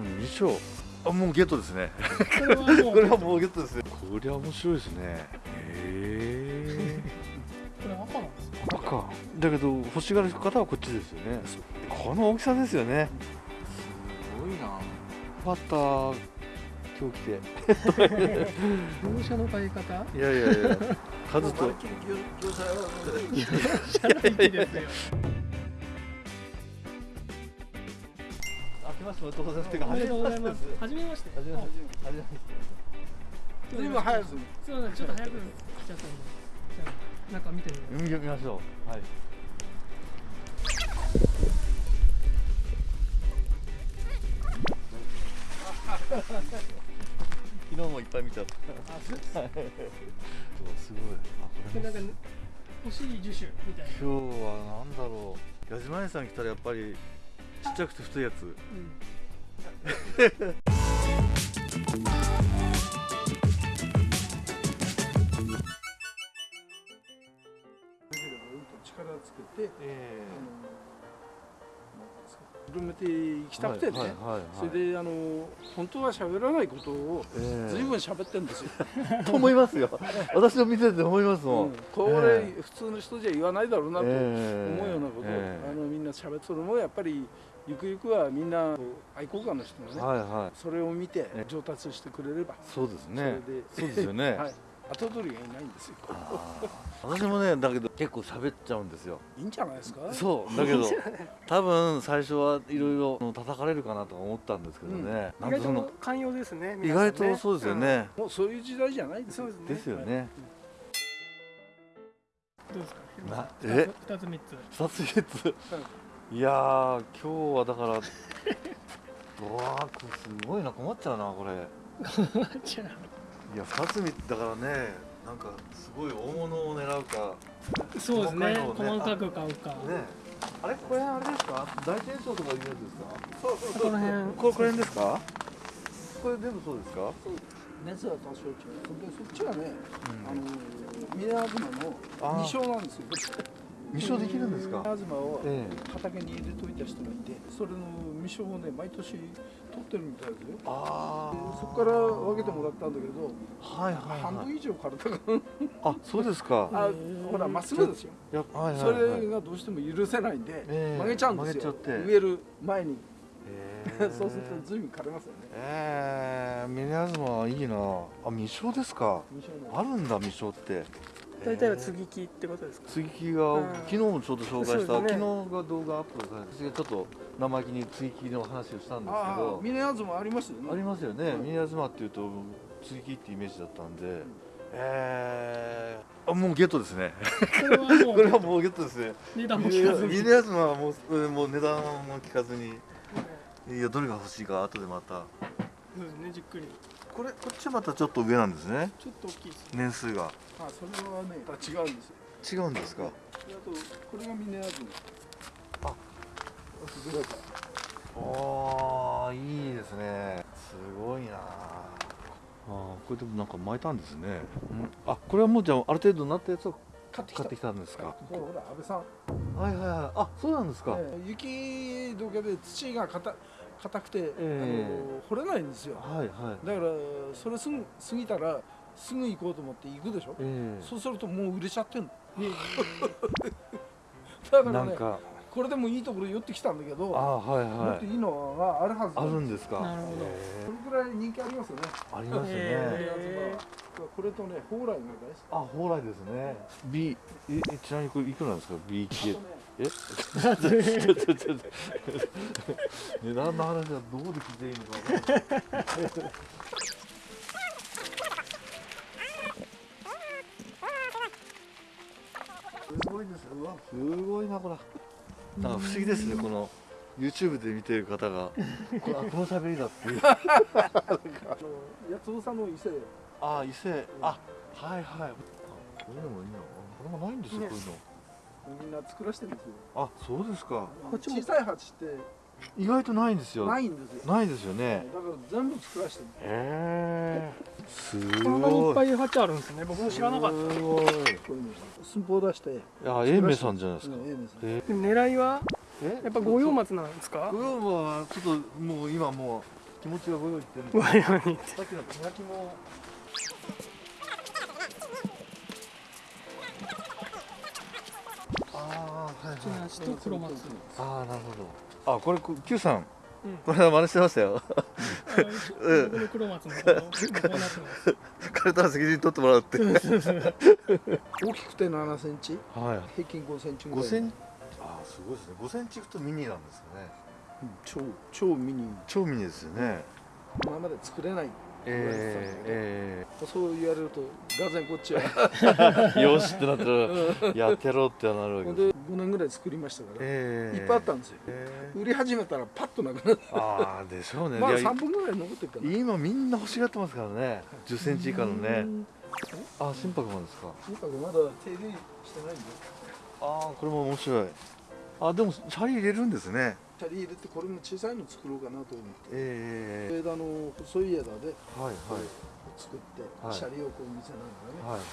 の未章あもうゲットですね。これはもう。ゲットですね。これは面白いですね。へえこれ赤なんですか？赤。だけど欲しがる方はこっちですよね。この大きさですよね。すごいな。バッター今日来て業者の買い方？いやいやいや。数と。業者の域ですよましておめでとうございますてかおめでとうございます。初めましてはじめまして。はじめまして。ずいぶん早く。すみませんちょっと早く来ちゃったんで。じゃあ中見てみます。見見ましょうはい。昨日もいっぱい見ちゃった。あ そ うですすごい。あこれも。これなんか欲しい樹種みたいな。今日はなんだろう。矢島屋さん来たらやっぱりちっちゃくて太いやつ。うん。力をつけて、えあの広めていきたくてね、はいはいはいはいそれであの本当は喋らないことをええ。ずいぶん喋ってるんですよ、と思いますよ。私の見てて思いますもん、うん。これ、ええ。普通の人じゃ言わないだろうなと思うええようなこと。を、ええ。あのみんな喋ってるのもやっぱりゆくゆくはみんな愛好家の人がね、はいはい。それを見てえ上達してくれれば、そうですね。それでそうですよね、はい、後取りがいないんですよ。私もねだけど結構喋っちゃうんですよ。いいんじゃないですか？そうだけど多分最初はいろいろ叩かれるかなとか思ったんですけどね、なん意外そのと寛容ですね意外とそうですよね、もうそういう時代じゃないですよそうですね。ですよね、どうですか？なええ？二つ三つ。二つ三ついやー今日はだからうわーこれすごいな困っちゃうなこれ。じゃいや二つ三つだからねなんかすごい大物を狙うかあそうですねね細かく買うか。ね。あれこれあれですか？大転送とかいうやつですか？そうそうこの辺これこれですか？これ全部そうですか？熱は多少違う。でそっちはね、うん。あの宮東のあー。二升なんですよ未生できるんですか？宮東をえ畑に入れといた人がいてそれの未升をね毎年取ってるみたいですよ。あでそこから分けてもらったんだけど、あはいはいはい。半分以上枯れたかあそうですか。らあほらまっすぐですよ、やはいはいそれがどうしても許せないんで、ええ。曲げちゃうんですよ。曲げちゃって。植える前に。え。そうすると随分枯れますよね。ええ。ミネアズマいいな。あ未生ですか。あるんだ未生って大体は継ぎ木ってことですか？継ぎ木が、うん。昨日もちょうど紹介した、ね。昨日が動画アップされて私がちょっと生意気に継ぎ木の話をしたんですけど峰東もありますよね。ありますよね、うん。ミネアズマっていうと継ぎ木ってイメージだったんで、えー、あもうゲットですね。これはもうゲットですね。値段も聞かずに。ミネアズマはもううんもう値段も聞かずにいやどれが欲しいか後でまた。そうですねじっくり。これこっちはまたちょっと上なんですね。ちょっと大きいです年数があそれはね違うんですよ。違うんですか？であとこれが峰東あどれかああいいですね。すごいな。あーこれでもなんか巻いたんですね、うん、あこれはもうじゃあある程度なったやつを買ってきた。買ってきたんですか？ほらほら安倍さん。はいはいはい。あそうなんですか、ええ雪どけで土が硬硬くて、ええ。あの掘れないんですよ。はいはい。だからそれすぐ過ぎたらすぐ行こうと思って行くでしょ、えそうするともう売れちゃってんの。だえ。からねなんか。これでもいいところ寄ってきたんだけどあーはいもはい。っといいのがあるはずあるんですか？なるほど。そえ。れくらい人気ありますよね。えありますよね、えこれとね蓬莱が大好きあ蓬莱ですね。B ええちなみにこれいくらなんですか？B 系。あとね。え？値段の話はどこで聞いていいのかすごいですうわすごいなこれ。なんか不思議ですねこの YouTube で見てる方が。これあこの喋りだっていう。あの八尾さんの伊勢。あ伊勢。あはいはい。あこれでもいいな。これもないんですよ、ねこういうの。みんな作らせてるんですよ。あそうですか。小さい鉢って意外とないんですよ。ないんですよ。ないですよね。だから全部作らせてるへえすこんなにいっごいぱい鉢あるんですね。僕も知らなかった。すごい。寸法出してい。や英明さんじゃないですか、うんええですえでも狙いはえ？やっぱ五葉松なんですか？五葉はちょっともう今もう気持ちがご用意してるんごで用にさっきの手焼きも。ああはいちなしと黒松。ああなるほどあこれ Q さん。うん。これは真似してましたよ。あの僕の黒松のこうこうなってます彼とは責任取ってもらうって。大きくて7センチ？はい。平均5センチぐらい5センチ？ああすごいですね。5センチいくとミニなんですよね。うん。超超ミニ。超ミニですよね。今まで作れないえー、そう言われるとがぜんこっちは。えー、よしってなったらやってやろうってなるわけです。ほんで5年ぐらい作りましたから、えー、いっぱいあったんですよ。え売り始めたらパッとなくなった。ー、ああでしょうね。まだいや3本ぐらい残ってるから今みんな欲しがってますからね。10センチ以下のね。あ心拍もですか？とにかくまだ手入れしてないんで。ああこれも面白い。あでもシャリ入れるんですねチャリ入れてこれも小さいの作ろうかなと思って。ええ枝の細い枝ではいはい。作って、はい。シャリをこう見せながらね。はいはい。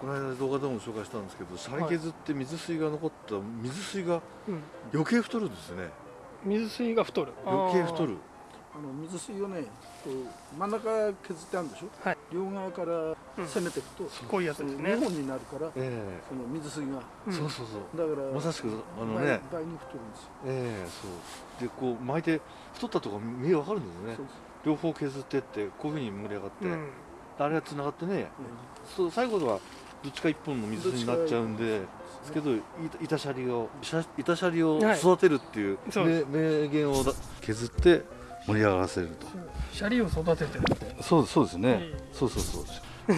この間動画でも紹介したんですけどシャリ削って水水が残った水水がうん。余計太るんですね。水水が太る。余計太る。あの水水をねこう真ん中削ってあるんでしょ、はい両側から攻めていくと、こういうやつですね。2本になるからえその水水が。えうん。そうそうそう。だからまさしくあの倍ね。倍に太るんですよ。ええそう。でこう巻いて太ったとこ見えわかるんですよね。そう両方削ってってこういうふうに盛り上がって、うん。あれがつながってね。そうそう最後はどっちか一本の水になっちゃうんでですけどい板シャリを板シャリをはい。育てるっていうそうで名名言をだ削って盛り上がらせると。シャリを育ててるって。そうそうですね、ええそうそうそう。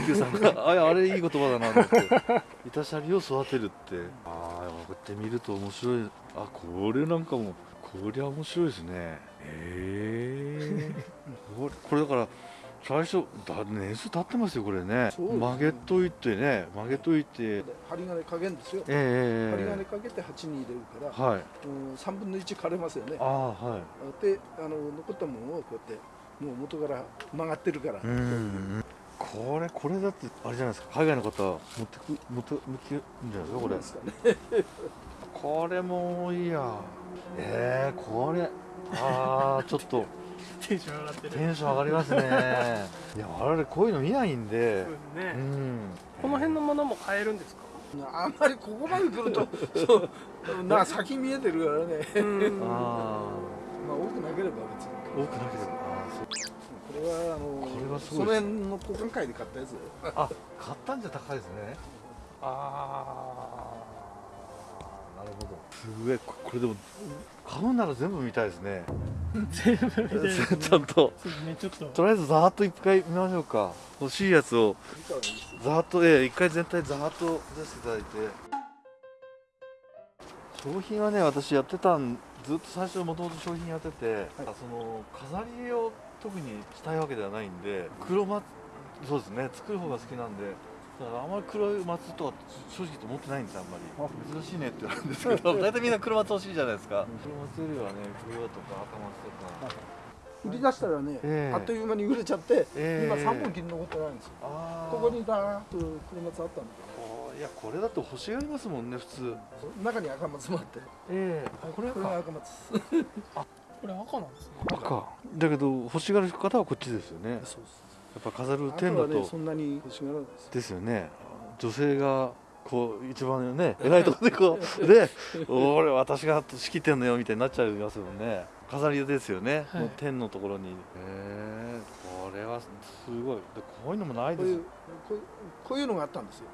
Q さんがああれいい言葉だなと思って。板シャリを育てるって。ああこうやって見ると面白い。あこれなんかもこりゃ面白いですね。へえ これこれだから最初だ年数経ってますよこれね。ね。曲げといてね曲げといて。針金かけるんですよ。ええ針金かけて鉢に入れるから、はい。うん、3分の1枯れますよね。ああはい。であの残ったものをこうやってもう元から曲がってるから、うんこれこれだってあれじゃないですか。海外の方持ってく持って向きるんじゃないですかこれですかねこれもいいやえー、これあーちょっと テンション上がってる。テンション上がりますね。いや我々こういうの見ないんで。そうですね。うん。この辺のものも買えるんですか？あんまりここまで来ると そうな先見えてるからね。うん。あまあ多くなければ別に。ー多くなければあーそう。これはあのこれはすそごいですの辺の交換会で買ったやつ。あ買ったんじゃ高いですね。ああなるほど。すごいここれでも買うなら全部見たいですね。全部見てるですね。ちゃんと。ねちょっと。とりあえずざーっと一回見ましょうか。欲しいやつを。ざーっとええ一回全体ざーっと出していただいて。商品はね私やってたんずっと最初もともと商品やってて、その飾りを特にしたいわけではないんで黒松そうですね作る方が好きなんでだからあんまり黒い松とか正直言って持ってないんですよあんまり。珍しいねって言われるんですけど 大体みんな黒松欲しいじゃないですか。黒松よりはね黒とか赤松とか。売り出したらね、ええ。あっという間に売れちゃって、ええ。今3本切り残ってないんですよ。あー。ここにだーっと黒松あったんだこういやこれだと欲しがりますもんね普通。けど中に赤松もあって。ええ。これこ赤松。これ赤なんですね。赤。だけど欲しがる方はこっちですよね。やそうですっぱ飾る天だと。ねそんなに欲しがらないです。ですよね。女性がこう一番ね偉いところでこうで俺私が仕切ってんのよみたいになっちゃいますもんね。飾りですよね、はい。もう天のところに。へえこれはすごい。でこういうのもないです。よこういうこういうこういうのがあったんですよ。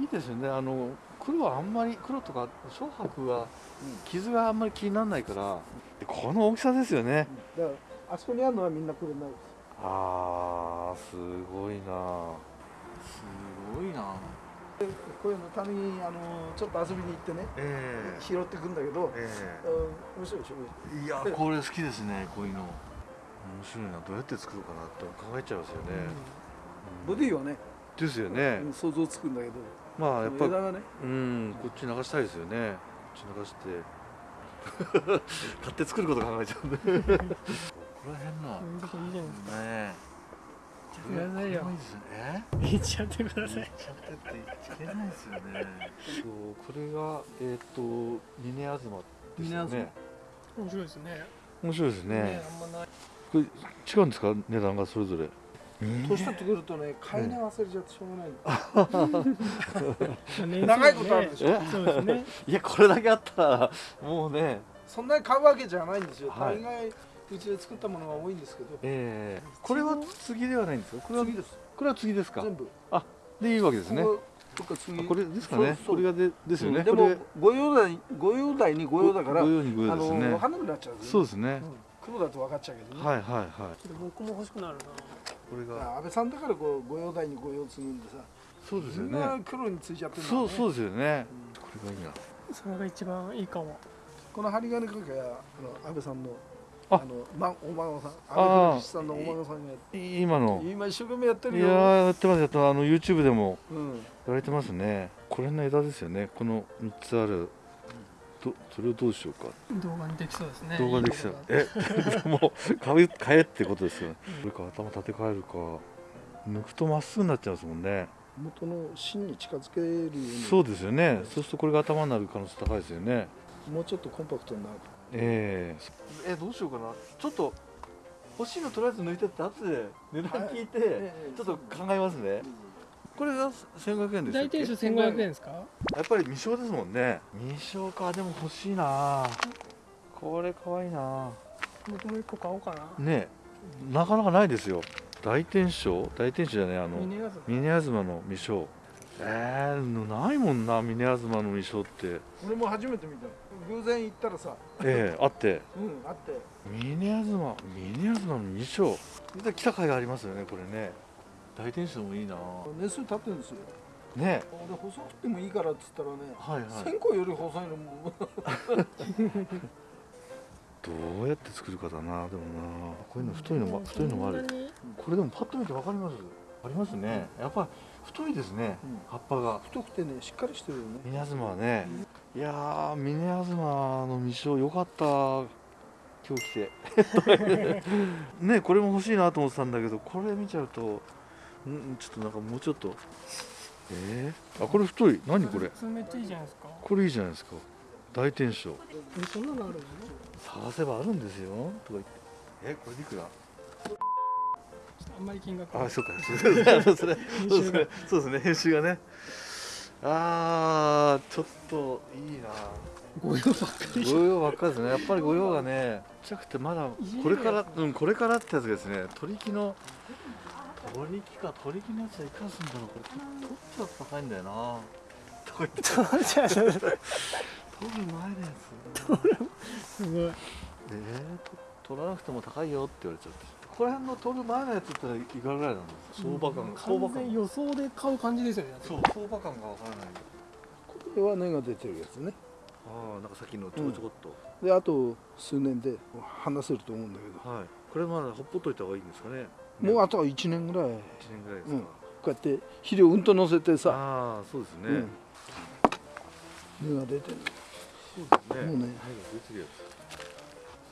いいですよね。あの黒はあんまり黒とか小白はうん。傷があんまり気にならないから。でこの大きさですよね。だからあそこにあるのはみんなこれになるんですあーすごいな。すごいな。こういうのためにあのちょっと遊びに行ってねええ。拾ってくんだけど、えうん面白いでしょえいやこれ好きですねこういうの。面白いな。どうやって作るかなって考えちゃいますよね、ボディはね、ですよね、うん想像つくんだけど。まあやっぱ枝がね。うんこっち流したいですよね。こっち流して。買って作ること考えちゃうんで。ここら辺のはうんここいいじゃないですかねくださいよこれいいですよねいっちゃってください。ちゃってって言っちゃいけないですよね。そうこれがえっ、とミネアズマですよね。面白いですね。面白いですね。ねあんまない。これ違うんですか？値段がそれぞれ。年取ってくるとね買い値忘れちゃってしょうがない。長いことあるでしょ。え？そうですね。いやこれだけあったらもうね。そんなに買うわけじゃないんですよ、はい。大概うちで作ったものが多いんですけど。ええ。これは次ではないんですかこれは次ですこれは次ですか？全部。でいいわけですね。これですかね。そうそう。これがでですよね。うんでもこれ御用代御用代に御用だからご用にごあの用ですね。分かんなくなっちゃう。んですよそうですね。うん。黒だと分かっちゃうけどね、はいはいはい。僕も欲しくなるな。これが。安倍さんだからこう御用代に御用継ぐんでさそうですよね。黒についちゃってるんだそううそうですよね。これがいいな。それが一番いいかも。この針金かけはあの安倍さんのあ。あの、ま、お孫さんあー。安倍さんのお孫さんがやっい今の。て今一生懸命やっていやるよ、ーやってますやってます。あの YouTube でもうん、やられてますね。これの枝ですよね。この3つある。どそれをどうしようか。動画にできそうですね。動画できそう。いいえ もう買う買えってことですよね。これか頭立て替えるか。抜くとまっすぐになっちゃいますもんね。元の芯に近づけるように。そうですよね。そうするとこれが頭になる可能性高いですよね。もうちょっとコンパクトになるええ。えどうしようかな。ちょっと欲しいのとりあえず抜いてって後で値段聞いて、ええちょっと考えますね。これが1500円です大天守1500円ですか？やっぱり未生ですもんね。未生か。でも欲しいな。これかわいいな。僕も一個買おうかな。ね。えなかなかないですよ。大天守大天守じゃないあのミネガズ峰東の未生えー、ないもんな。峰東の未生って。俺も初めて見た偶然行ったらさええあって。うんあって。峰東峰東の未生見た来た甲斐がありますよねこれね。大天守もいいな。年数経ってるんですよ。ね。俺細くてもいいからっつったらねはいはい。線香より細いのも。どうやって作るかだな。でもな。こういうの太いのも太いのもある。これでもパッと見てわかります。ありますね。やっぱ太いですね、うん。葉っぱが。太くてねしっかりしてるよね。峰東はね、いやー峰東の未生よかった。今日来て。ねこれも欲しいなと思ってたんだけどこれ見ちゃうとんちょっとなんかもうちょっと。えー、あこれ太い。何これ？普通めっちゃいいじゃないですか。これいいじゃないですか。大天守えそんなのあるの？探せばあるんですよ。とか言って。えこれいくら？あんまり金額。あそうか。そうですね。編集がね。あーちょっといいな。ご用ばっかり。御用ばっかりですね。やっぱり御用がねちっちゃくてまだこれからうんこれからってやつですね取り木の取り木か取り木のやつはいくらすんだろう。これ取っちゃうと高いんだよな。とか言って取る前のやつ。すごい。えー、と取らなくても高いよって言われちゃってここら辺の取る前のやつっていくらぐらいなんですか？相場感が相場完全感予想で買う感じですよね。だってそう相場感がわからない。これは根が出てるやつね。ああなんかさっきのちょこちょこっと、であと数年で話せると思うんだけはい。これまだほっぽっといた方がいいんですかね。どもうあとは1年ぐらい。1年ぐらいですか、うん。こうやって肥料うんと乗せてさ、ああそうですね、うん、根が出てる。そうですね。もうね。出てるや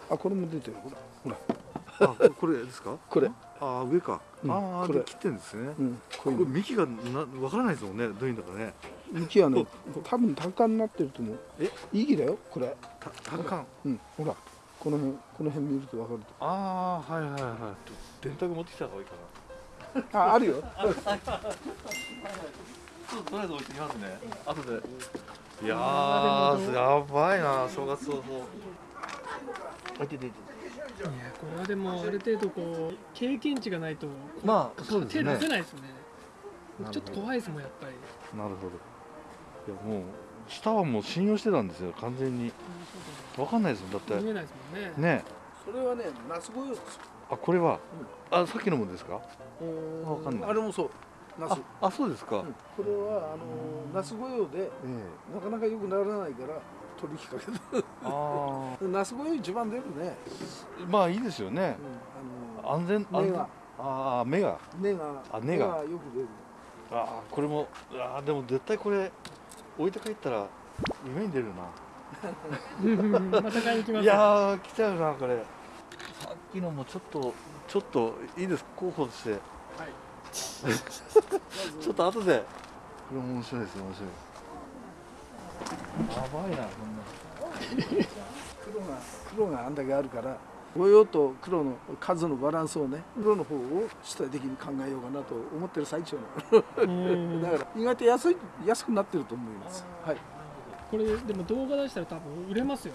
あこれも出てる。ほらほら。つあここれですか？これ、ああ上か、うんああこれ。で切ってんですね、うん、ここれ幹がなわからないですもんねどういうんだかね。幹はね多分高になってると思う。え？いい木だよこれ。た単管うんほら。この辺この辺見ると分かるああはいはいはい電卓持ってきた方がいいかな。とああるよ。ちょっととりあえず置いてきますね。後で。いややばいな正月早々あいてていていやこれはでもある程度こう経験値がないとまあそうです手ね。出せないですね。ちょっと怖いですもんやっぱり。なるほど。いやもう下はもう信用してたんですよ完全に。わかんないですもんだって。見えないですもんね。ね。それはね夏ご用ですあこれは、あさっきのもですか？わかんない。あれもそう夏ああそうですか、うん。これはあの夏ご用でえ。なかなか良くならないから取り引っ掛けた夏ご用一番出るね、あまあいいですよね。うん、あ安全安全。根が。ああ目が。の根があ根が。よく出る。ああこれもああでも絶対これ置いて帰ったら夢に出るな。また買いに来ます。いやー来ちゃうなこれ。さっきのもちょっとちょっといいです候補として。はい。ちょっと後で。これ面白いですよ面白い。やばいなこんな。黒が黒があんだけあるから模様と黒の数のバランスをね黒の方を主体的に考えようかなと思ってる最中の。だから意外と安い安くなってると思います。はい。これでも動画出したら多分売れますよ。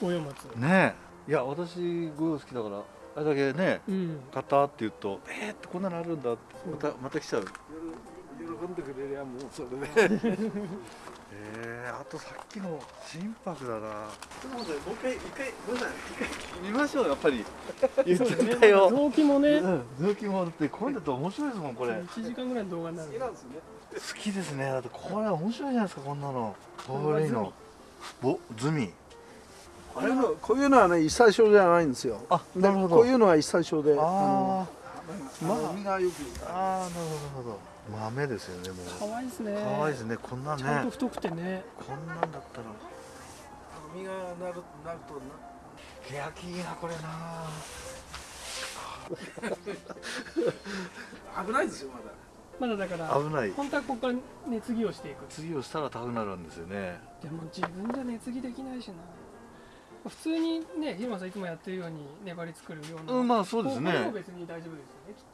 五葉松。ねえ。いや私ゴヨ好きだからあれだけねうん。買ったって言うとえー、ってこんなのあるんだってまたまた来ちゃう。喜んでくれりゃもうそれで えー、あとさっきの心拍だな。でもねもう一回一回ごめんなさい。一回見ましょうやっぱり。言っちゃたよ、臓器もね。うん、臓器もだってこういうのだと面白いですもんこれ。1時間ぐらいの動画になる。好きなんですね。好きですね。だってこれ面白いじゃないですかこんなの。これの。ぼズミ。こういうのこういうのはね一切症じゃないんですよ。あでなるほど。こういうのは一切症であのーまあ身がよくあーなるほどなるほど豆ですよねもう。可愛いですね。可愛いですねこんなんちゃんとね太くてね。こんなんだったら。身がなるなると欅いいなこれな。な 危ないですよまだ。まだだから危ない。本当はここから熱着をしていく。次をしたら高くなるんですよね。でも自分じゃ熱着できないしな。普通にね広間さんいつもやってるように粘り作るような。うんまあそうですこれもね別に大丈夫ですよねきっ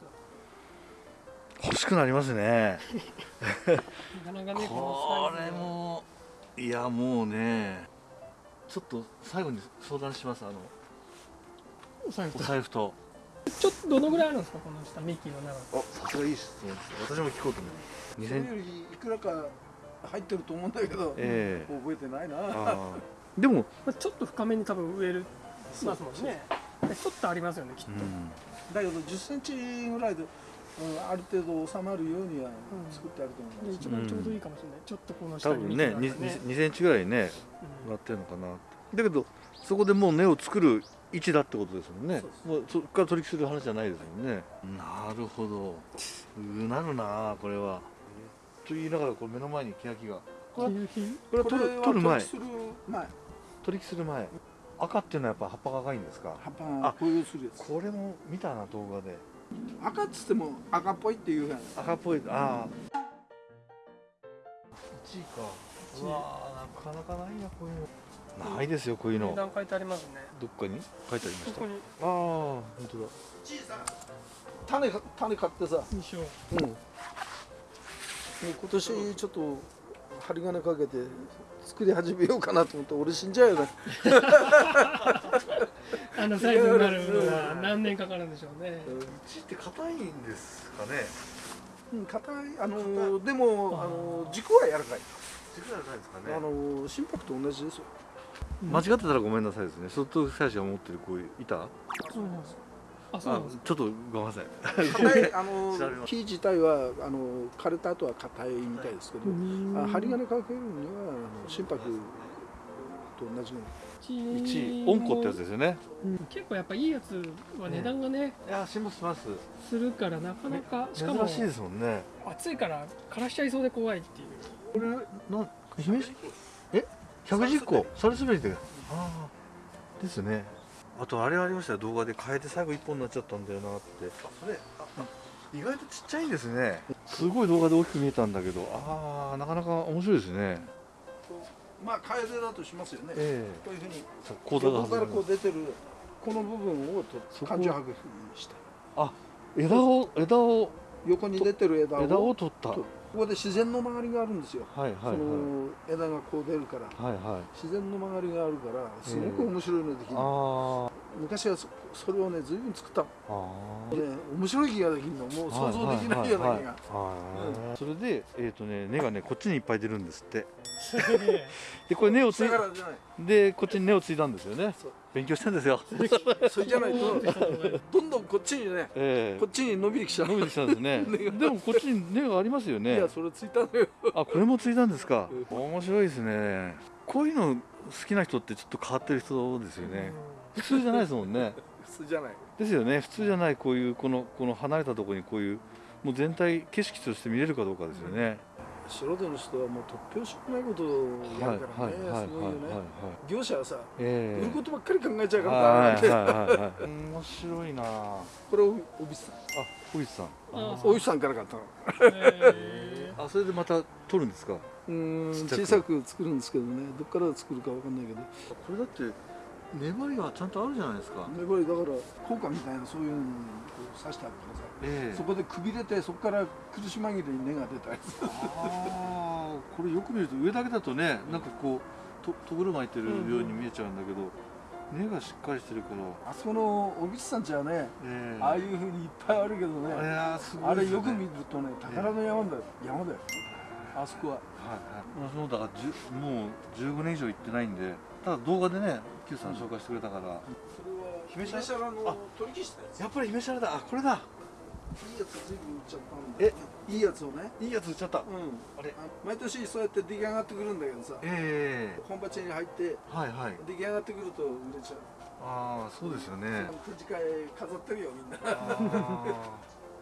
欲しくなりますね。これもいやもうねちょっと最後に相談します。あのお財布お財布と。ちょっとどのぐらいあるんですかこの下ミッキーの長さあさすがいい質問です私も聞こうと思う。それ2000よりいくらか入ってると思うんだけど、ええ。覚えてないな。でも、まあちょっと深めに多分植える。ますもんね。でちょっとありますよねきっと、うん、だけど10センチぐらいで、うん、ある程度収まるようにはうん作ってあると思いでます、一番ちょうどいいかもしれない、ちょっとこの下に多分ね。幹がある 2, 2センチぐらいねうんなってるのかなだけどそこでもう根を作る位置だってことですもんね。そうもうそこから取り引きする話じゃないですもんね。なるほど。うなるなこれは。と言いながらこれ目の前に欅が。これはキュこれは取る取る前。する前。取り引きする前。赤っていうのはやっぱ葉っぱが赤いんですか？葉っぱが紅葉するやつ。これも見たな動画で赤っつっても赤っぽいっていうやん赤っぽいああ1位か。うわーなかなかないなこういうの。ないですよこういうの。値段書いてありますね。どっかに書いてありました。あここに？あ本当だ。種か種買ってさ、印象。うん、もう今年ちょっと針金かけて作り始めようかなと思って俺死んじゃうよね。あのサイズになるのは何年かかるんでしょうね。うちって硬いんですかね。うん硬い。あのーでもあのー軸は柔らかい、軸が硬いですかあのー心拍と同じですよ。間違ってたらごめんなさいですね。外藤選手が持ってるこういう板あそうなんですあそうちょっとごめんなさい。硬いあの木自体はあのー枯れた後は硬いみたいですけど、あ針金かけるにはあの心拍と同じよう1位温子ってやつですよね。うん。結構やっぱいいやつは値段がねいや辛抱します。するからなかなかしかも珍しいですもんね。暑いから枯らしちゃいそうで怖いっていう。これな姫路え？110個？それ滑りでああですねあとあれありましたよ。動画で変えて最後1本になっちゃったんだよなって。あそれあ意外とちっちゃいんですね。すごい動画で大きく見えたんだけど。ああなかなか面白いですね。まあ楓だとしますよね、えこういうふうにえ講座が横からこう出てるこの部分をと感情拍にした。枝を枝を横に出てる枝を枝を取った。とここで自然の曲がりがあるんですよ、はいはいその枝がこう出るから。はいはい。はい自然の曲がりがあるからすごく面白いのできる、あ昔はそそれをね随分作ったの。ああで面白い木ができるの。もう想像できないような木が。はいそれでえっ、とね根がねこっちにいっぱい出るんですって。でこれ根をつい。でこっちに根をついたんですよね。そう勉強してんですよ。それじゃないとどんどんこっちにねええ。こっちに伸びてきちゃう。伸びてきたんですね。でもこっちに根がありますよいねやそれついたのよ。あこれもついたんですか？う面白いですね。こういうの好きな人ってちょっと変わってる人ですよね。普通じゃないですもんね。普通じゃない。ですよね。普通じゃないこういうこのこの離れたところにこういうもう全体景色として見れるかどうかですよね、素人の人はもう突拍子もないことをやるからねすごいよね。業者はさえ売ることばっかり考えちゃうからな面白いなあこれをおびさんあ小石さんあおじさんから買ったのへあそれでまた撮るんですかうん小さく作るんですけどねどっから作るかわかんないけどこれだって粘りはちゃんとあるじゃないですか、でこれだから効果みたいなそういうのにこう刺してあるからさええ。そこでくびれてそこから苦し紛れに根が出たりするああこれよく見ると上だけだとねなんかこうととぐる巻いてるように見えちゃうんだけど、根がしっかりしてるから、あそこの小口さんちはねええ。ああいうふうにいっぱいあるけどねいやーすごあれよく見るとね宝の山だよ。山だよ。あそこは。はいはい、そうだからもう15年以上行ってないんでただ動画でね Q さん紹介してくれたから、それは姫姫シャラの取り消したやつ？やっぱり姫シャラだ。あこれだ。いいやつ随分売っちゃったんだ。よねいいやつをね。いいやつ売っちゃった、うん。あれ？毎年そうやって出来上がってくるんだけどさ。え本鉢に入ってえはいはい。出来上がってくると売れちゃう。ああそうですよね。展示会飾ってるよみんな。あー。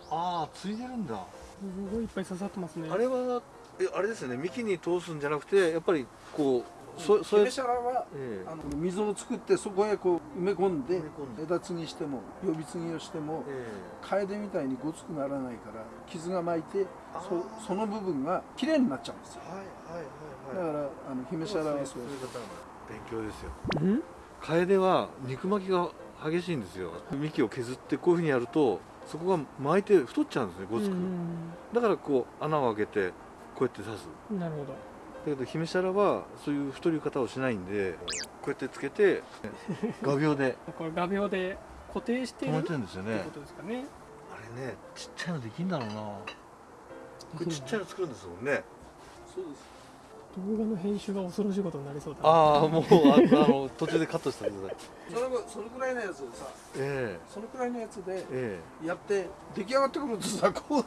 あーついでるんだ。すごいいっぱい刺さってますね。あれはえあれですよね。幹に通すんじゃなくてやっぱりこうそそれ姫シャラはええ。あの溝を作ってそこへこう埋め込んで枝継ぎしても予備継ぎをしてもえカエデみたいにごつくならないから傷が巻いてそその部分が綺麗になっちゃうんですよ。えはいはいはい。だからあの姫シャラはそうそういう方なんだ勉強ですよ。うん？カエデは肉巻きが激しいんですよ。幹を削ってこういうふうにやるとそこが巻いて太っちゃうんですねごつく、だからこう穴を開けてこうやって刺す。うんなるほど。だけど姫シャラはそういう太り方をしないんでこうやってつけて画鋲で これ画鋲で固定してるっ止めてるんですよね。てことですかね。あれねちっちゃいのできんだろうな。これちっちゃいの作るんですもんね。そうです。動画の編集が恐ろしいことになりそうだな。ああもうああの途中でカットしてください。それがそのくらいのやつをさえそのくらいのやつでええ。やって出来上がってくるとさこう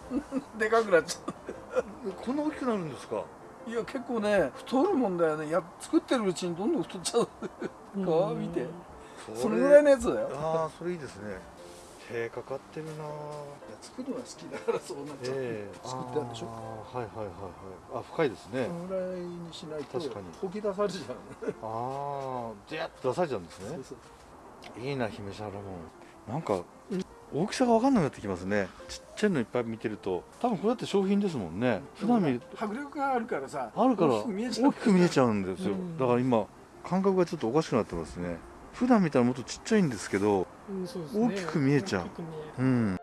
でかくなっちゃえこんな大きくなるんですか？ういや結構ね太るもんだよね。や作ってるうちにどんどん太っちゃう。こう見て。そのぐらいのやつだよ。ああそれいいですね。手かかってるな。作るのが好きだからそうなっちゃう、ええ。作ってあるでしょ。はいはいはいはい。あ深いですね。そのぐらいにしないと確かに。溶き出されちゃう。ああジャッと出されちゃうんですね。そうそう。いいな姫シャラも。なんか大きさが分かんなくなってきますね。ちっちゃいのいっぱい見てると多分これだって商品ですもんね。普段見る迫力があるからさあるから大きく見えちゃう。んですよ。うん。だから今感覚がちょっとおかしくなってますね。普段見たらもっとちっちゃいんですけどうんすね。大きく見えちゃう。うん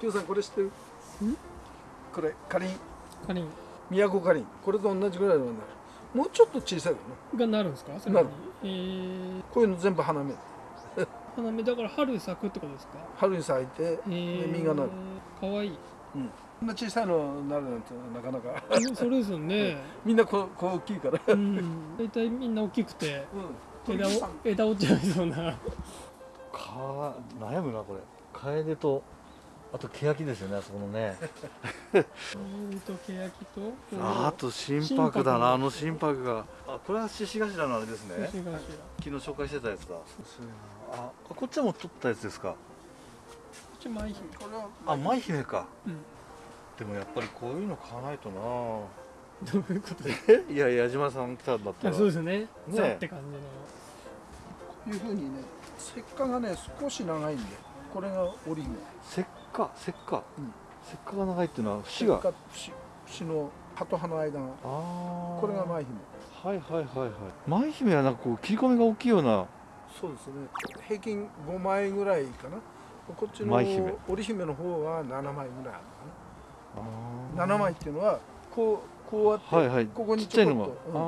きょうさんこれ知ってる？これかりん。カリン宮古かりん。これと同じぐらいのものになるもうちょっと小さいの？ねがなるんですか？それに。なる。えー、こういうの全部花芽花芽だから春咲くってことですか？春に咲いてえー、実がなる。かわい。いこんな小さいのになるなんてなかなか。うんそれですよね。みんなこうこう大きいから。うん。大体みんな大きくてうん。枝を枝折っちゃいそうな。か悩むなこれ。カエデとあと欅ですよねあそこのね。うんと欅とああと心拍だなあの心拍が。あこれは獅子頭のあれですね。昨日紹介してたやつだあこっちはもう撮ったやつですか？こっち舞姫これはあ舞姫か。うん。でもやっぱりこういうの買わないとな。どういうこと？でえ？いや矢島さん来たんだったら。そうですね。ねザって感じの。こういうふうにね石化がね少し長いんでこれが織姫石化？石化、うん。石化が長いっていうのは節が？石化節節の葉と葉の間が。ああこれが舞姫。はいはいはいはい。舞姫はなんかこう切り込みが大きいようなそうですね。平均5枚ぐらいかな。こっちの織姫の方は7枚ぐらいあるのかあな7枚っていうのはこうこうやって、はいはい。ここにちっちゃいのが、ちょこっとうんあ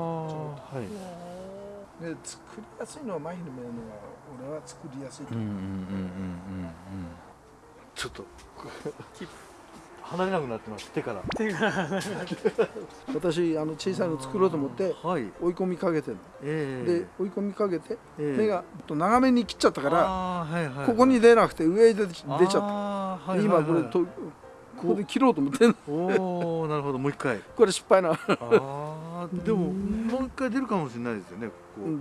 あはい。で作りやすいのは舞姫のが俺は作りやすいと思う、うんうんうんうんうんうん。ちょっと 離れなくなってます。手から。手が 私あの小さいの作ろうと思ってはい。追い込みかけてるええ。で追い込みかけてええ。芽がと長めに切っちゃったからはいはいはいここに出なくて上に出ちゃった。はいではいはい。今これとここで切ろうと思ってんの。おおなるほどもう一回。これ失敗なああでももう一回出るかもしれないですよね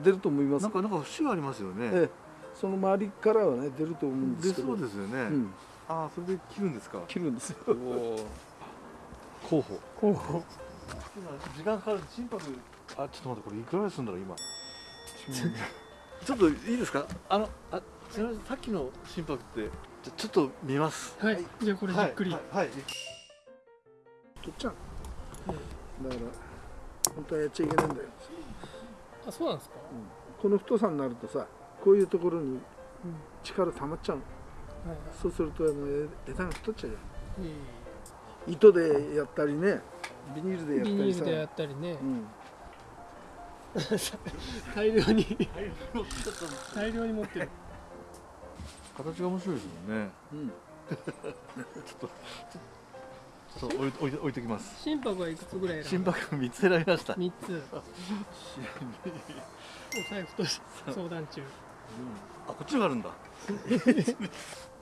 出ると思います。なんかなんか節がありますよね。ええ。その周りからはね出ると思うんで出すけど。そうですよね、うんああそれで切るんですか？切るんですよ。候補こう時間かかる。心拍あちょっと待ってこれいくらするんだろう今？ちょっといいですか？あのあすみませんさっきの心拍ってじゃちょっと見ます。はい。じゃあこれじっくり、はい、はい。はい取っちゃう。だから本当はやっちゃいけないんだよ。あそうなんですか？ここの太さになるとさこういうところにうん力溜まっちゃうの。はいそうするとあのえ枝が太っちゃうじゃいいん。糸でやったりねビニールでやったビニールでやったりね。うん、大量に。大量に持ってる。形が面白いですもんね。うん、ちょっと置い置い置いときます。心拍はいくつぐらい心拍3つ選びました。三つ。お財布と相談中。あこっちにもあるんだ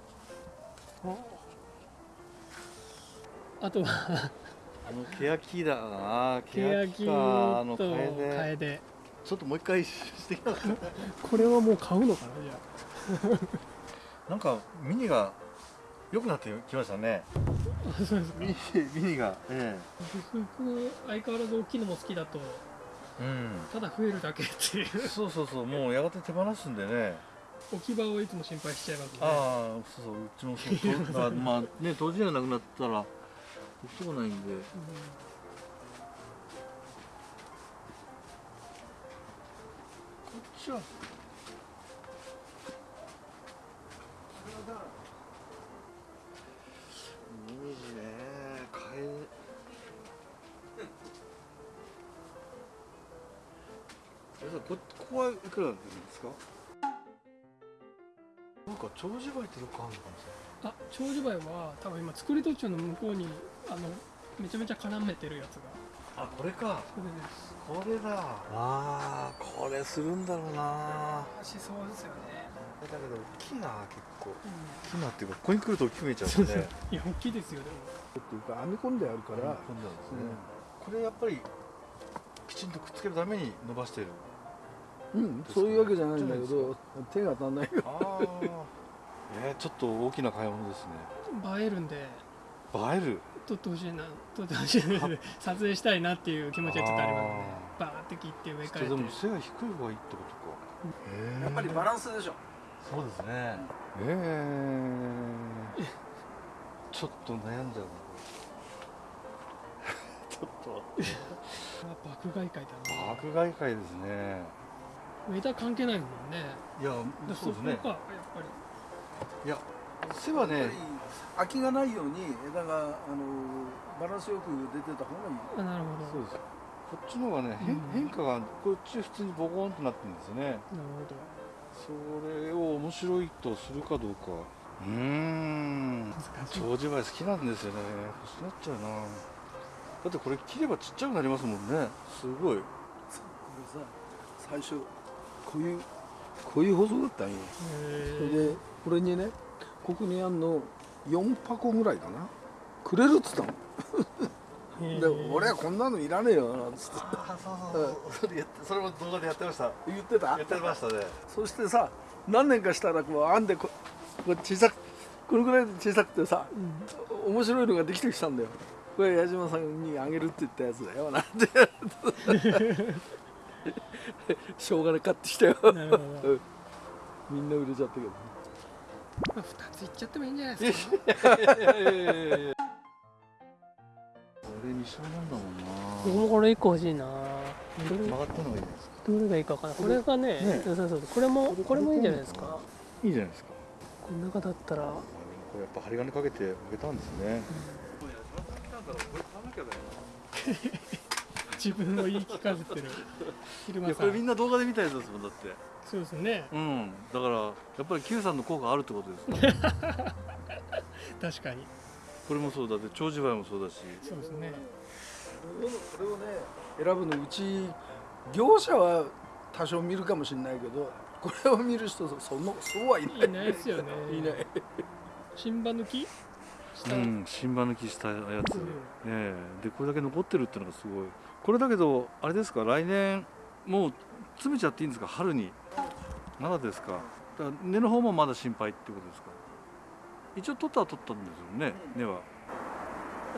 あとはあの欅だ。な欅か。あのと楓楓ちょっともう一回してきたこれはもう買うのかなじゃなんかミニが良くなってきましたね。ああそうですかミニミニが。え僕相変わらず大きいのも好きだと。えうん。ただ増えるだけっていう。そうそうそう。もうやがて手放すんでね置き場をいつも心配しちゃいますね。ああそうそううちもそう。まあね当時がなくなったら置くとこないんで。うん。こっちは。ここはいくらなんですか？なんか長寿梅ってよくあるのかもしあ長寿梅は多分今作り途中の向こうにあのめちゃめちゃ絡めてるやつが。れないあこれか。それです。これだ。あーこれするんだろうな。しそうですよね、だけど大きいな結構。う大きいなっていうかここに来ると大きく見えちゃうんでねん、いや大きいですよでも。っていうか編み込んであるから、今度なんですね、これやっぱりきちんとくっつけるために伸ばしてるうん、そういうわけじゃないんだけど手が足んないよああえー、ちょっと大きな買い物ですね。映えるんで。映える？撮ってほしいな。撮ってほしい。な 撮影したいなっていう気持ちはちょっとありますね。バーって切って植え替えてでも背が低い方がいいってことか、やっぱりバランスでしょ。そうですね。ええちょっと悩んじゃうな。ちょっと。まあ爆買い会だな。爆買い会ですね枝関係ないもんね。いやでそうですね。やっぱり。いや背はね空きがないように枝があのバランスよく出てた方がいい。あなるほど。そうです。こっちの方がね、変うん。変化がこっち普通にボコンとなってるんですよね。なるそれを面白いとするかどうか。うーん。長寿梅好きなんですよね。欲しくなっちゃうな。だってこれ切ればちっちゃくなりますもんね。すごい。これさ最初こういうこういう細だったんよそれへでこれにねここにあんの4箱ぐらいかな。くれるっつったの。えで俺はこんなのいらねえよなんつって。あそうそうそうそれも動画でやってました。言ってた。やってましたね。そしてさ何年かしたらこう編んでここう小さくこのぐらいで小さくてさうん。面白いのができてきたんだよ。これ矢島さんにあげるって言ったやつだよなんて しょうがな買ってきたよ。なるほど。みんな売れちゃったけどまあ二ついっちゃってもいいんじゃないですか。これ二緒なんだもんな。僕もこれ一個欲しいな。どれ？曲がったのがいいですか？どれがいいかわかんない。これ？がねねそうそうそう。これもこれもいいんじゃないですか。いいじゃないですか。この中だったら。これやっぱ針金かけてあげたんですね自分を言い聞かせてる。昼い間さやこれみんな動画で見たやつですもんだって。そうですね。うん。だからやっぱり Q さんの効果あるってことですね 確かに。これもそうだって長寿梅もそうだし。そうですね。これをね選ぶのうち業者は多少見るかもしれないけどこれを見る人そのそうはいない。いないですよね。いない。新葉抜きうん新葉抜きしたやつ、うん。ええ。でこれだけ残ってるっていうのがすごいこれだけどあれですか？来年もう詰めちゃっていいんですか？春に。まだですか？だから根の方もまだ心配ってことですか？一応取ったは取ったんですよね、根は。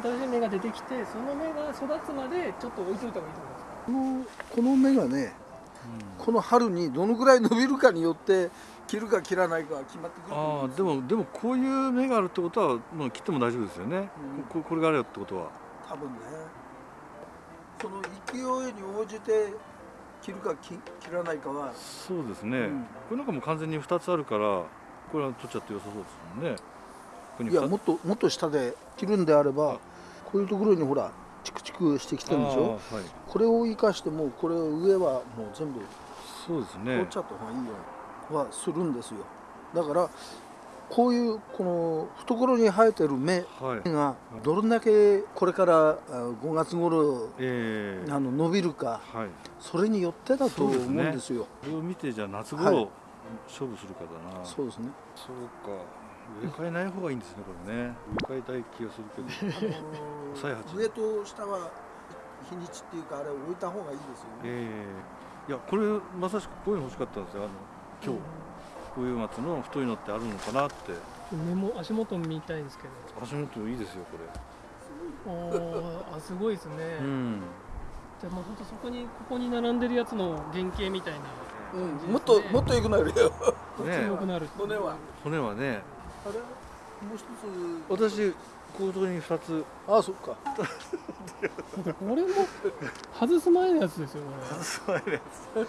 新しい芽が出てきてその芽が育つまでちょっと置いといた方がいいと思います。かこのこの芽がねこの春にどのぐらい伸びるかによって切るか切らないかが決まってくると思ああでもでもこういう芽があるってことはもう切っても大丈夫ですよね、うん。ここれがあるよってことは。多分ねその勢いに応じて切るか切切らないかは、そうですね、うん。これなんかもう完全に2つあるからこれは取っちゃって良さそうですもんね。いやもっともっと下で切るんであればこういうところにほらチクチクしてきてるでしょ？はい。これを生かしてもこれ上はもう全部そうです取ねっちゃった方がいいよはするんですよ。だからこういうこの懐に生えてる芽はい。がどれだけこれからあ5月頃ええ。あの伸びるかはい。それによってだと思うんですよ。これを見てじゃあ夏は頃い。勝負するかだな、そうですね。そうか。植え替えない方がいいんですね これね。植え替えたい気がするけど。再発。上と下は日にちっていうかあれ置いた方がいいですよね。ええ。いやこれまさしくこういうの欲しかったんですよあの今日いう松の太いのってあるのかなって。目も足元見たいんですけど。足元いいですよこおーあすごいですね、れうん。じゃあもう本当そこにここに並んでるやつの原型みたいな。うん、もっともっと良くなるよ。ね強くなる。骨は。骨はね。あれ？もう一つ。私こういうところに2つ。あそっか。これも外す前のやつですよこそうやつ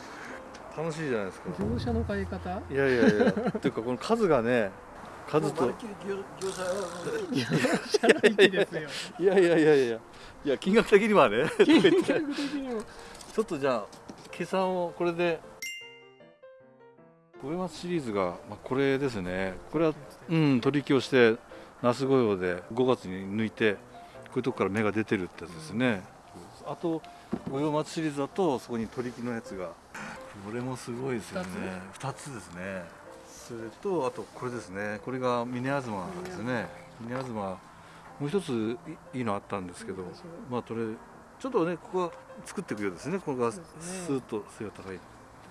楽しいじゃないですか。れ業者の買い方？いやいやいやっ ていうかこの数がね数と。いやいやいやいやいや金額的にはね金額的にも。ちょっとじゃあ計算をこれで。上松シリーズが、まあ、これですね。これはうん取り木をして那須御用で5月に抜いてこういうとこから芽が出てるってやつですね、あと御用松シリーズだとそこに取り木のやつがこれもすごいですよね。2つ？ですね。それとあとこれですね。これが峰東ですね。峰東もう一ついいいのあったんですけどまあこれちょっとねここは作っていくようですね。これがスーッと背が高い。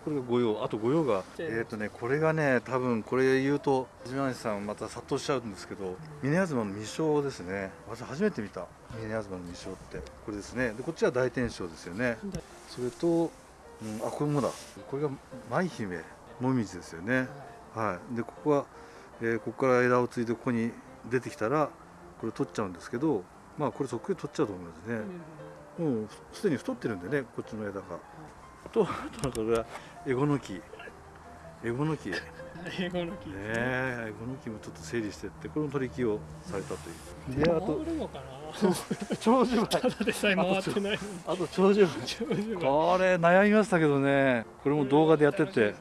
これが御用。あと御用が。えええっ、とねこれがね多分これ言うと島西さんまた殺到しちゃうんですけど峰東の未章ですね。私初めて見た。峰東の未章って。これですね。でこっちは大天章ですよね。それと、うん、あこれもだ。これが舞姫もみじですよね。はい。でここは、えーここから枝をついてここに出てきたらこれ取っちゃうんですけどまあこれそっくり取っちゃうと思いますね、もうすでに太ってるんでねこっちの枝が。とあとこれはエゴの木エゴの木ね英語の木えエゴの木もちょっと整理してってこれも取り木をされたという。であと 長寿ただでさえ回ってないあと長寿長寿がこれ悩みましたけどね。これも動画でやってて。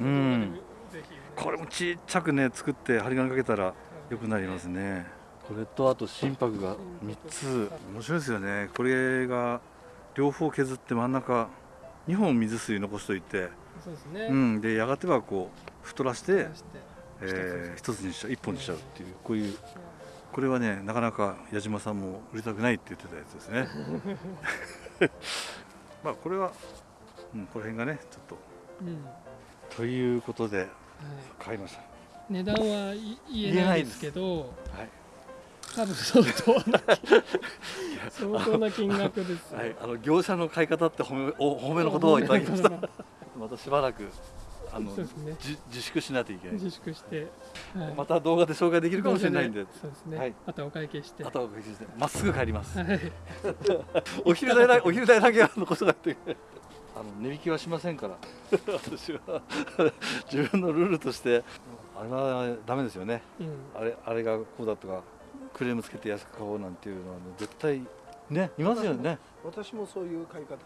うん。これもちっちゃくね作って針金かけたら良くなりますね。これとあと心拍が3つ。面白いですよね。これが両方削って真ん中2本水水残しといて、そうですね。うん、でやがてはこう太らして出、して。えー、一つにしちゃう一本にしちゃうっていうこういうこれはねなかなか矢島さんも売りたくないって言ってたやつですね。まあこれは、うん、この辺がねちょっと。うん。ということではい。買いました。値段はい言えないですけどはい。多分相当な 相当な金額ですよ。はい、あの業者の買い方って褒めお褒めの言葉をいただきました。またしばらくあの、そうですねじ自粛しないといけない。自粛して、はいまた動画で紹介できるかもしれないんで、そうですね、はいあとはお会計してあとは別にまっすぐ帰ります。はい お昼代だ お昼代だけは残さないといけない。あの値引きはしませんから。私は自分のルールとしてあれはダメですよね。うんあれあれがこうだとかクレームつけて安く買おうなんていうのは絶対ねいますよね。私もそういう買い方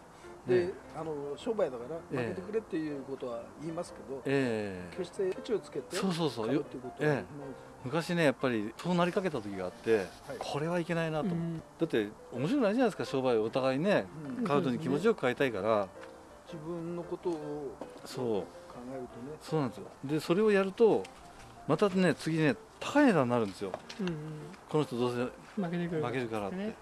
で、ねあの商売だからええ。負けてくれっていうことは言いますけど、ええ。決してケチをつけてそうそうそう。っていうことは、昔ねやっぱりそうなりかけた時があって、これはいけないなと、うん。だって面白くないじゃないですか商売お互いね。うん。買うのに気持ちよく買いたいから。自分のことをそう。考えるとね。そうなんですよ。でそれをやるとまたね次ね高い値段になるんですよ。うんうん。この人どうせ負けてくる負けるからって、ね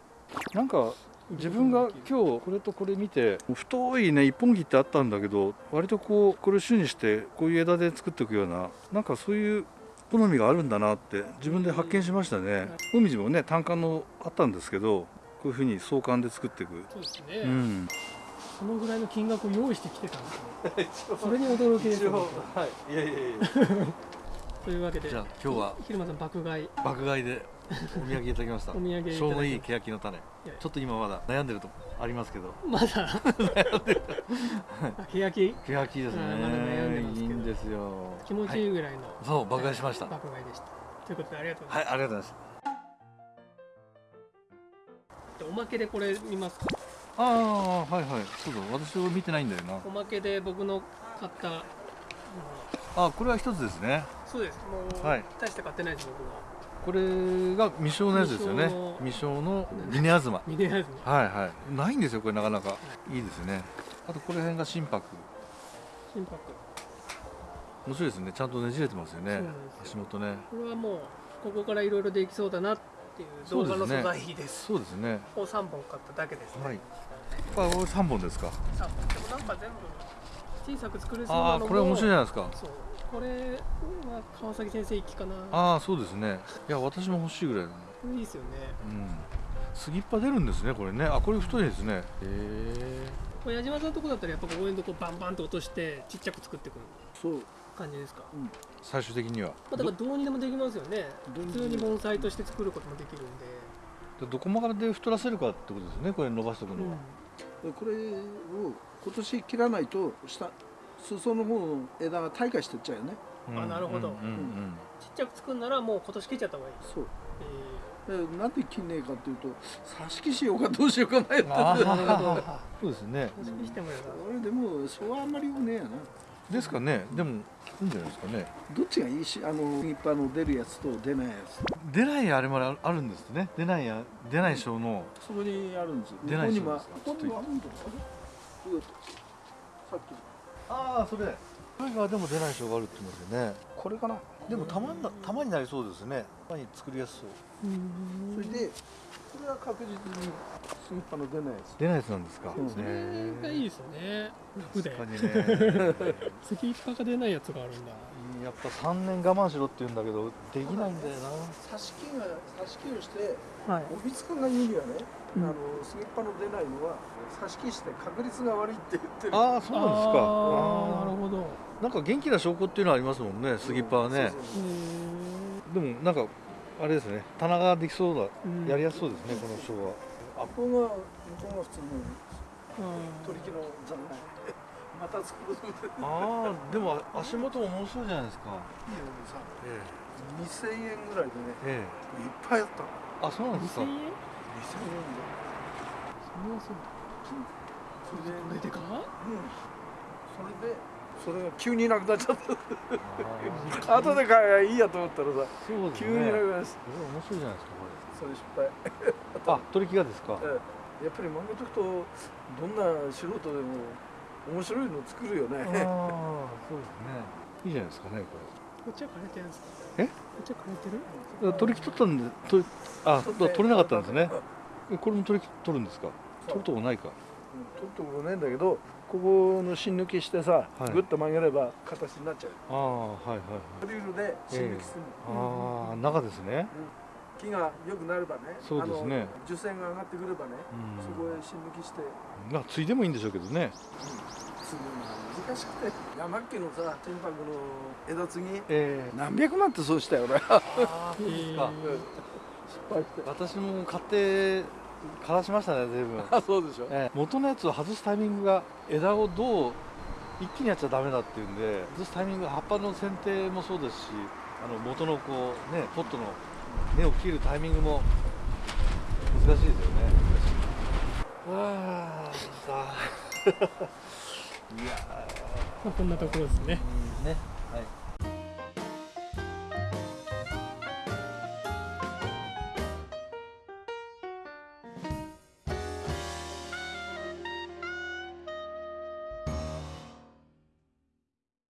なんか自分が今日これとこれ見て太いね一本木ってあったんだけど割とこうこれを主にしてこういう枝で作っていくようななんかそういう好みがあるんだなって自分で発見しましたね。もみじもね単管のあったんですけどこういうふうに相関で作っていく。そうですね、うん。そのぐらいの金額を用意してきてたんですね それに驚きですよは。い。いやいやいや。というわけでじゃあ今日はひ昼間さん爆買い。爆買いでお土産いただきました。お土産しょうどいい欅の種。ちょっと今まだ悩んでるとこありますけど。まだ。あ 欅？欅ですね。まだ悩んでますいいんですよ。気持ちいいぐらいの、そう爆買いしました。爆買いでした。ということでありがとうござはいいありがとうございます。ます、おまけでこれ見ますか？ああはいはい。そうだ。私は見てないんだよな。おまけで僕の買ったあこれは一つですね。そうです。もう、はい。大して買ってないです僕はこれが未生のやつですよね。未生の。ミネアズマ。ミネアズマ。はいはい。ないんですよこれなかなか。いいですね。あとこの辺が心拍心拍面白いですね。ちゃんとねじれてますよね。足元ね。これはもうここからいろいろできそうだなっていう動画の素材です。そうですね。を3本買っただけですね、はい。これ3本ですか？3本。でもなんか全部小さく作れそうあなのもあこれ面白いじゃないですか。そうこれは川崎先生一気かな。ああそうですね。いや私も欲しいぐらいだね。これいいですよね。うん。杉っ葉出るんですねこれね。あこれ太いですね。へえ。これ矢島さんのとこだったらやっぱこういうとこバンバンと落としてちっちゃく作ってくる。そう。感じですか、最終的には。まあ、だからどうにでもできますよね。ど普通に盆栽として作ることもできるんで、でどこまで太らせるかってことですねこれ伸ばしておくのは、でこれを今年切らないと下裾の方の枝が退化してっちゃうよね。うん。あなるほど。うんうんちっちゃく作るならもう今年切っちゃった方がいい、そう。えでなんで切んねえかっていうと挿し木しようかどうしようか迷って そうですね。ー、刺激してもいいな俺でもそうあんまりよくね。えやなですかね。でもいいんじゃないですかね。どっちがいい？しあの一般の出るやつと出ないやつ。出ないあれまであるんですね。出ないや出ない症のそこにあるんですよ。出ないここにもそうですかここにもあるんだよどうやってさっきああそれ。これがでも出ない症があるって言いますよね。これかな。でもたまんなたまになりそうですね。たまに作りやすそう。うん。それでこれは確実にスギッパの出ないやつ。出ないやつなんですか、う。んそれがいいですよね。楽で確かにね。次一波が出ないやつがあるんだ。やっぱ3年我慢しろって言うんだけどできないんだよな。挿し木が挿し木をしてはい。帯付がいいにはね、うんあのスギッパの出ないのは挿し木して確率が悪いって言ってる。ああそうなんですか。あー。なるほど。なんか元気な証拠っていうのはありますもんねスギッパはね。そうそうへでもなんかあれですね棚ができそうだ、うん。やりやすそうですねこの章は。そう向こうが向こうが普通のー取り木の残骸。また作るああでも足元も面白いじゃないですか。いいよさえ2000円ぐらいでねええ。いっぱいあったあそうなんですか2000円2000円でそれはそうそれでこれでかうん。それでそれが急になくなっちゃった。後で買えばいいやと思ったらさそうです急になねくなりましこれ面白いじゃないですかそれ失敗。こ れあ取り木がですか？ええ。やっぱり漫画解くとどんな素人でも面白いの作るよね。ああそうですね。いいじゃないですかねここっちは枯れてるんですか？え？こっちは枯れてる？れ取り木取ったんで取りあ取れなかったんですね。えこれも取り木取るんですか？取るとこないか。うん取るところないんだけどここの芯抜きしてさ、はい。ぐっと曲げれば形になっちゃう。ああはいはいはい。ドリルで芯抜きする。の、ああ中ですね。木が良くなればねそうですね。あの樹線が上がってくればね、うん。そこへ芯抜きして。まあついでもいいんでしょうけどね継ぐのが難しくて。山っ家のさ天白の枝継ぎ。え何百万ってそうしたよ俺ああそうですか。え 失敗して。私も買って枯らしましたね随分。あそうでしょ。ええ。元のやつを外すタイミングが枝をどう一気にやっちゃダメだっていうんで外すタイミングが葉っぱの剪定もそうですしあの元のこうねポットの根を切るタイミングも難しいですよね。ああさあ まあこんなところですね。ーね